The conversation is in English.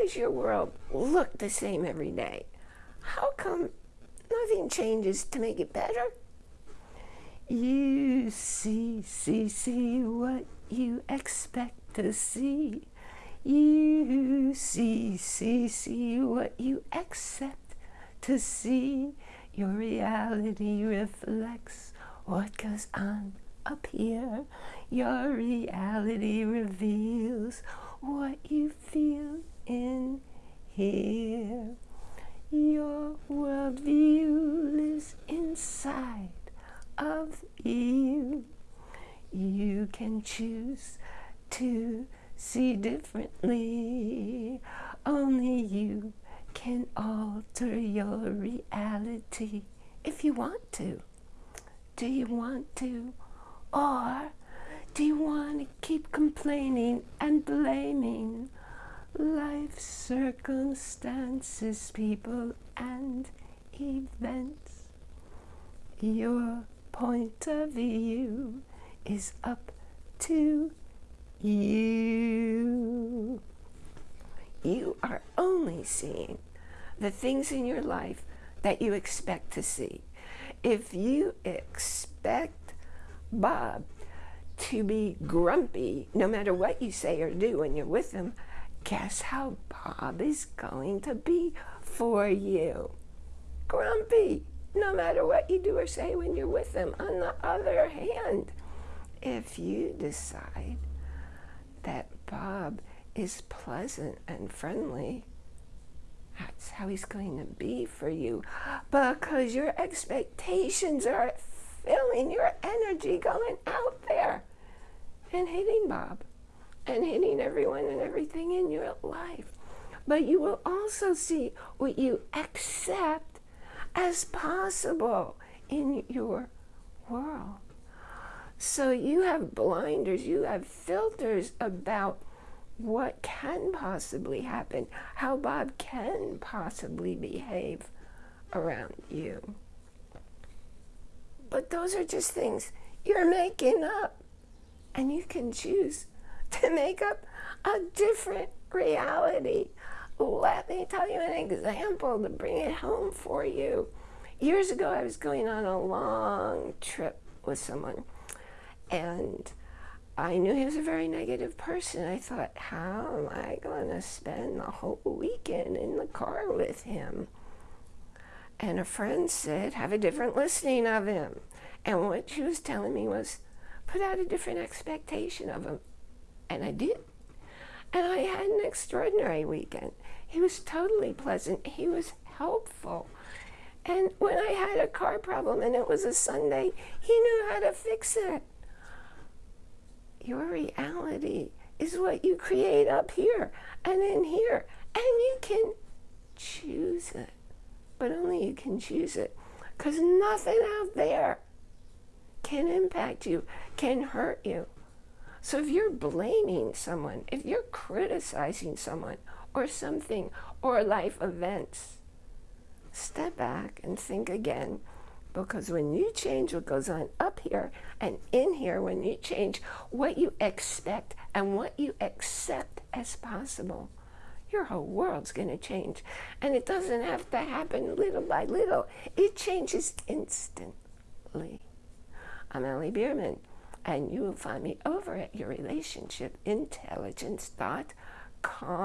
does your world look the same every day? How come nothing changes to make it better? You see, see, see what you expect to see. You see, see, see what you accept to see. Your reality reflects what goes on up here. Your reality reveals what you feel here. Your worldview lives inside of you. You can choose to see differently. Only you can alter your reality if you want to. Do you want to? Or do you want to keep complaining and blaming life circumstances, people, and events? Your point of view is up to you. You are only seeing the things in your life that you expect to see. If you expect Bob to be grumpy no matter what you say or do when you're with him, guess how Bob is going to be for you? Grumpy, no matter what you do or say when you're with him. On the other hand, if you decide that Bob is pleasant and friendly, that's how he's going to be for you because your expectations are filling your energy going out there and hitting Bob and hitting everyone and everything in your life. But you will also see what you accept as possible in your world. So you have blinders, you have filters about what can possibly happen, how Bob can possibly behave around you. But those are just things you're making up. And you can choose to make up a different reality. Let me tell you an example to bring it home for you. Years ago, I was going on a long trip with someone, and I knew he was a very negative person. I thought, how am I going to spend the whole weekend in the car with him? And a friend said, have a different listening of him. And what she was telling me was, put out a different expectation of him. And I did. And I had an extraordinary weekend. He was totally pleasant. He was helpful. And when I had a car problem and it was a Sunday, he knew how to fix it. Your reality is what you create up here and in here. And you can choose it. But only you can choose it. Because nothing out there can impact you, can hurt you. So if you're blaming someone, if you're criticizing someone or something or life events, step back and think again because when you change what goes on up here and in here, when you change what you expect and what you accept as possible, your whole world's going to change. And it doesn't have to happen little by little. It changes instantly. I'm Ellie Bierman, and you will find me over at yourrelationshipintelligence.com.